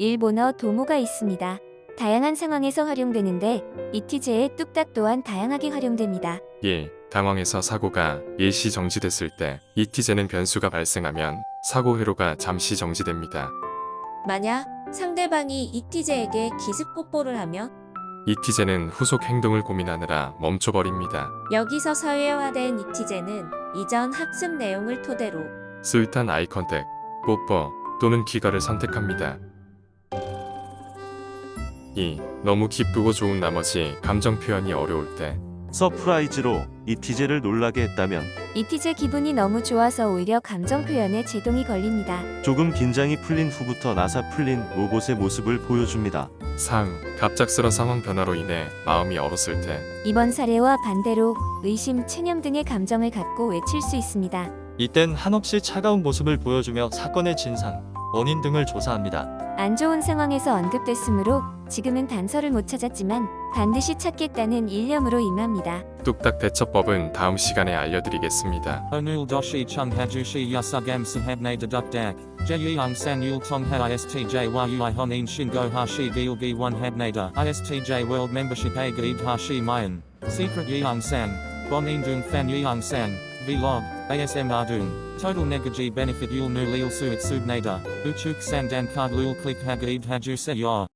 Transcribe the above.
일본어 도모가 있습니다. 다양한 상황에서 활용되는데 이티제의 뚝딱 또한 다양하게 활용됩니다. 1. 당황해서 사고가 일시 정지됐을 때 이티제는 변수가 발생하면 사고 회로가 잠시 정지됩니다. 만약 상대방이 이티제에게 기습 뽀뽀를 하면 이티제는 후속 행동을 고민하느라 멈춰버립니다. 여기서 사회화된 이티제는 이전 학습 내용을 토대로 sweet한 eye contact, 뽀뽀 또는 귀가를 선택합니다. 2. 너무 기쁘고 좋은 나머지 감정 표현이 어려울 때 surprise로 이티제를 놀라게 했다면 이티제 기분이 너무 좋아서 오히려 감정 표현에 제동이 걸립니다. 조금 긴장이 풀린 후부터 나사 풀린 로봇의 모습을 보여줍니다. 3. 갑작스런 상황 변화로 인해 마음이 얼었을 때 이번 사례와 반대로 의심, 체념 등의 감정을 갖고 외칠 수 있습니다. 이땐 한없이 차가운 모습을 보여주며 사건의 진상, 원인 등을 조사합니다. 안 좋은 상황에서 언급됐으므로 지금은 단서를 못 찾았지만 반드시 찾겠다는 일념으로 임합니다. 뚝딱 대처법은 다음 시간에 알려드리겠습니다. Onul doshi chung hajushi yasugam sahabne dedukdak. Jeyang san yul tong ha istj yui honin shingo hashi gilgi one habnada. Istj world membership a gaib hashi mayan. Secret yang san. Bonin dung fan yang san. Vlog. ASM Ardung. Total negaji benefit yul nu lil suit subnada. Uchuk sandan card lul click hagaib haju se yor.